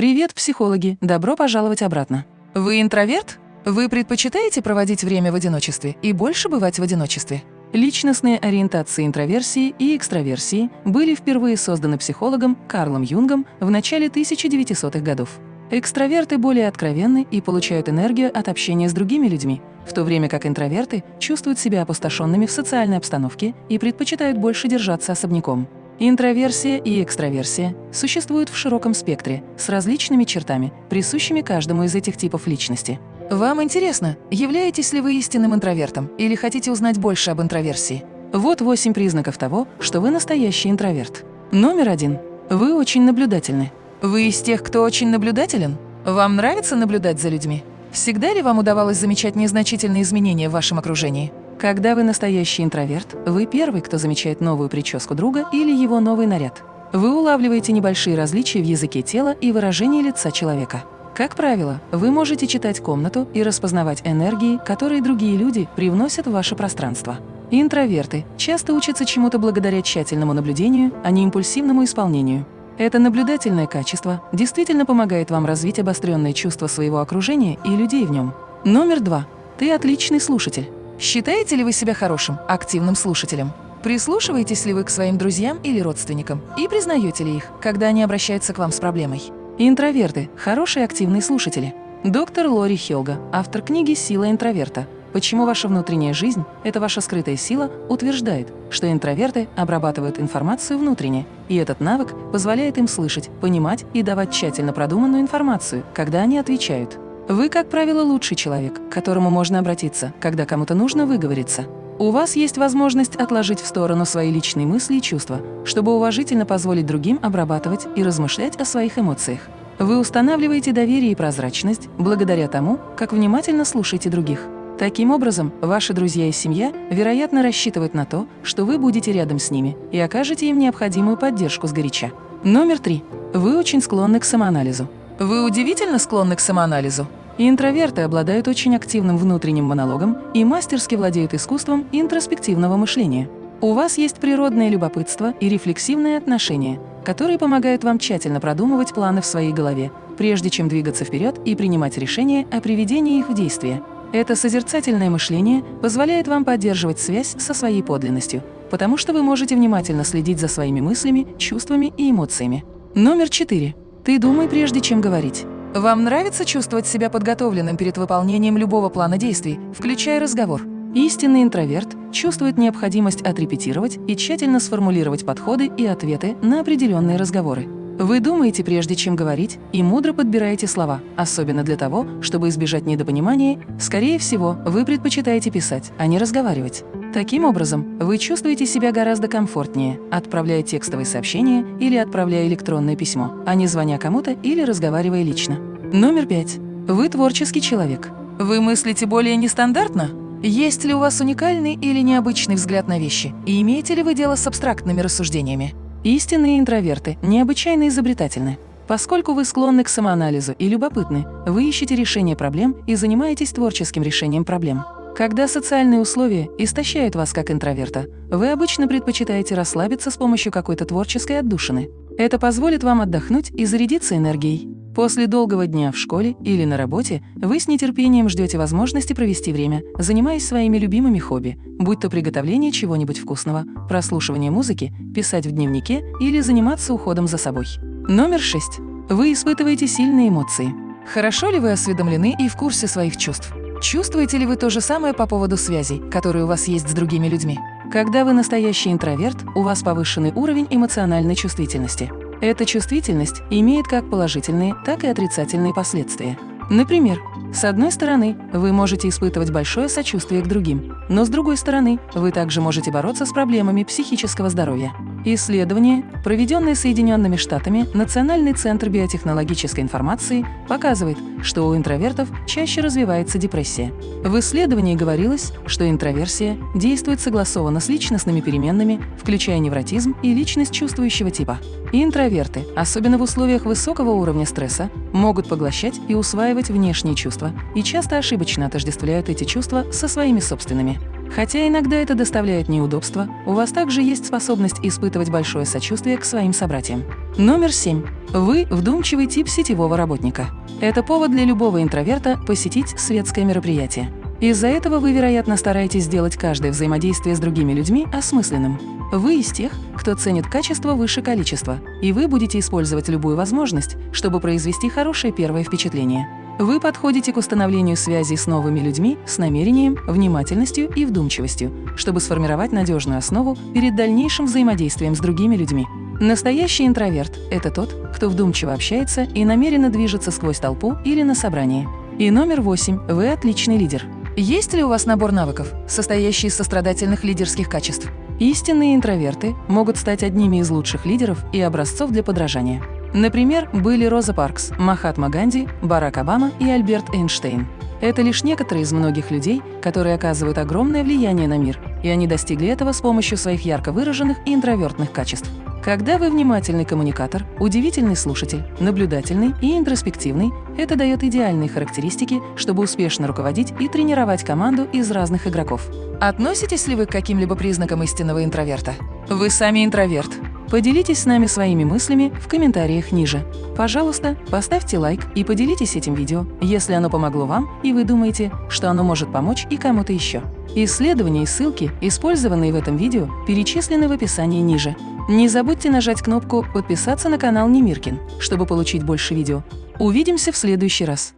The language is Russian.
Привет, психологи! Добро пожаловать обратно. Вы интроверт? Вы предпочитаете проводить время в одиночестве и больше бывать в одиночестве? Личностные ориентации интроверсии и экстраверсии были впервые созданы психологом Карлом Юнгом в начале 1900-х годов. Экстраверты более откровенны и получают энергию от общения с другими людьми, в то время как интроверты чувствуют себя опустошенными в социальной обстановке и предпочитают больше держаться особняком. Интроверсия и экстраверсия существуют в широком спектре, с различными чертами, присущими каждому из этих типов личности. Вам интересно, являетесь ли вы истинным интровертом или хотите узнать больше об интроверсии? Вот восемь признаков того, что вы настоящий интроверт. Номер один. Вы очень наблюдательны. Вы из тех, кто очень наблюдателен? Вам нравится наблюдать за людьми? Всегда ли вам удавалось замечать незначительные изменения в вашем окружении? Когда вы настоящий интроверт, вы первый, кто замечает новую прическу друга или его новый наряд. Вы улавливаете небольшие различия в языке тела и выражении лица человека. Как правило, вы можете читать комнату и распознавать энергии, которые другие люди привносят в ваше пространство. Интроверты часто учатся чему-то благодаря тщательному наблюдению, а не импульсивному исполнению. Это наблюдательное качество действительно помогает вам развить обостренное чувство своего окружения и людей в нем. Номер два. Ты отличный слушатель. Считаете ли вы себя хорошим, активным слушателем? Прислушиваетесь ли вы к своим друзьям или родственникам и признаете ли их, когда они обращаются к вам с проблемой? Интроверты – хорошие активные слушатели. Доктор Лори Хелга, автор книги «Сила интроверта», Почему ваша внутренняя жизнь – это ваша скрытая сила, утверждает, что интроверты обрабатывают информацию внутренне, и этот навык позволяет им слышать, понимать и давать тщательно продуманную информацию, когда они отвечают. Вы, как правило, лучший человек, к которому можно обратиться, когда кому-то нужно выговориться. У вас есть возможность отложить в сторону свои личные мысли и чувства, чтобы уважительно позволить другим обрабатывать и размышлять о своих эмоциях. Вы устанавливаете доверие и прозрачность благодаря тому, как внимательно слушаете других. Таким образом, ваши друзья и семья, вероятно, рассчитывают на то, что вы будете рядом с ними и окажете им необходимую поддержку сгоряча. Номер три. Вы очень склонны к самоанализу. Вы удивительно склонны к самоанализу. Интроверты обладают очень активным внутренним монологом и мастерски владеют искусством интроспективного мышления. У вас есть природное любопытство и рефлексивное отношение, которые помогают вам тщательно продумывать планы в своей голове, прежде чем двигаться вперед и принимать решения о приведении их в действие. Это созерцательное мышление позволяет вам поддерживать связь со своей подлинностью, потому что вы можете внимательно следить за своими мыслями, чувствами и эмоциями. Номер четыре. Ты думай, прежде чем говорить. Вам нравится чувствовать себя подготовленным перед выполнением любого плана действий, включая разговор? Истинный интроверт чувствует необходимость отрепетировать и тщательно сформулировать подходы и ответы на определенные разговоры. Вы думаете, прежде чем говорить, и мудро подбираете слова, особенно для того, чтобы избежать недопонимания. Скорее всего, вы предпочитаете писать, а не разговаривать. Таким образом, вы чувствуете себя гораздо комфортнее, отправляя текстовые сообщения или отправляя электронное письмо, а не звоня кому-то или разговаривая лично. Номер пять. Вы творческий человек. Вы мыслите более нестандартно? Есть ли у вас уникальный или необычный взгляд на вещи? И имеете ли вы дело с абстрактными рассуждениями? Истинные интроверты необычайно изобретательны. Поскольку вы склонны к самоанализу и любопытны, вы ищете решение проблем и занимаетесь творческим решением проблем. Когда социальные условия истощают вас как интроверта, вы обычно предпочитаете расслабиться с помощью какой-то творческой отдушины. Это позволит вам отдохнуть и зарядиться энергией. После долгого дня в школе или на работе вы с нетерпением ждете возможности провести время, занимаясь своими любимыми хобби, будь то приготовление чего-нибудь вкусного, прослушивание музыки, писать в дневнике или заниматься уходом за собой. Номер 6. Вы испытываете сильные эмоции. Хорошо ли вы осведомлены и в курсе своих чувств? Чувствуете ли вы то же самое по поводу связей, которые у вас есть с другими людьми? Когда вы настоящий интроверт, у вас повышенный уровень эмоциональной чувствительности. Эта чувствительность имеет как положительные, так и отрицательные последствия. Например, с одной стороны, вы можете испытывать большое сочувствие к другим, но с другой стороны, вы также можете бороться с проблемами психического здоровья. Исследование, проведенное Соединенными Штатами Национальный центр биотехнологической информации, показывает, что у интровертов чаще развивается депрессия. В исследовании говорилось, что интроверсия действует согласованно с личностными переменными, включая невротизм и личность чувствующего типа. интроверты, особенно в условиях высокого уровня стресса, могут поглощать и усваивать внешние чувства и часто ошибочно отождествляют эти чувства со своими собственными. Хотя иногда это доставляет неудобства, у вас также есть способность испытывать большое сочувствие к своим собратьям. Номер 7. Вы вдумчивый тип сетевого работника. Это повод для любого интроверта посетить светское мероприятие. Из-за этого вы, вероятно, стараетесь сделать каждое взаимодействие с другими людьми осмысленным. Вы из тех, кто ценит качество выше количества, и вы будете использовать любую возможность, чтобы произвести хорошее первое впечатление. Вы подходите к установлению связей с новыми людьми с намерением, внимательностью и вдумчивостью, чтобы сформировать надежную основу перед дальнейшим взаимодействием с другими людьми. Настоящий интроверт – это тот, кто вдумчиво общается и намеренно движется сквозь толпу или на собрании. И номер восемь – вы отличный лидер. Есть ли у вас набор навыков, состоящий из сострадательных лидерских качеств? Истинные интроверты могут стать одними из лучших лидеров и образцов для подражания. Например, были Роза Паркс, Махатма Ганди, Барак Обама и Альберт Эйнштейн. Это лишь некоторые из многих людей, которые оказывают огромное влияние на мир, и они достигли этого с помощью своих ярко выраженных и интровертных качеств. Когда вы внимательный коммуникатор, удивительный слушатель, наблюдательный и интроспективный, это дает идеальные характеристики, чтобы успешно руководить и тренировать команду из разных игроков. Относитесь ли вы к каким-либо признакам истинного интроверта? Вы сами интроверт. Поделитесь с нами своими мыслями в комментариях ниже. Пожалуйста, поставьте лайк и поделитесь этим видео, если оно помогло вам и вы думаете, что оно может помочь и кому-то еще. Исследования и ссылки, использованные в этом видео, перечислены в описании ниже. Не забудьте нажать кнопку «Подписаться на канал Немиркин», чтобы получить больше видео. Увидимся в следующий раз.